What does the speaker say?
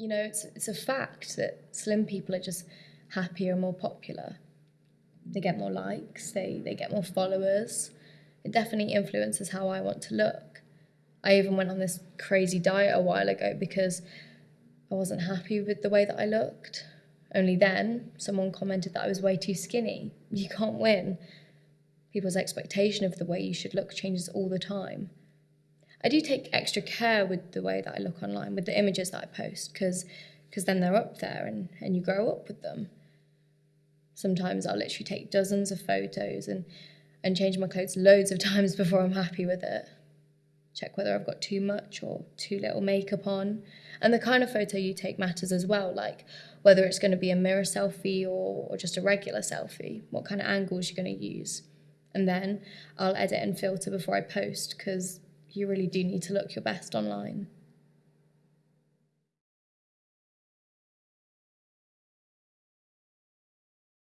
you know, it's it's a fact that slim people are just happier and more popular. They get more likes, they they get more followers. It definitely influences how I want to look. I even went on this crazy diet a while ago because I wasn't happy with the way that I looked. Only then, someone commented that I was way too skinny. You can't win. People's expectation of the way you should look changes all the time. I do take extra care with the way that I look online, with the images that I post, because because then they're up there and, and you grow up with them. Sometimes I'll literally take dozens of photos and, and change my clothes loads of times before I'm happy with it. Check whether I've got too much or too little makeup on. And the kind of photo you take matters as well, like whether it's going to be a mirror selfie or, or just a regular selfie, what kind of angles you're going to use. And then I'll edit and filter before I post because you really do need to look your best online.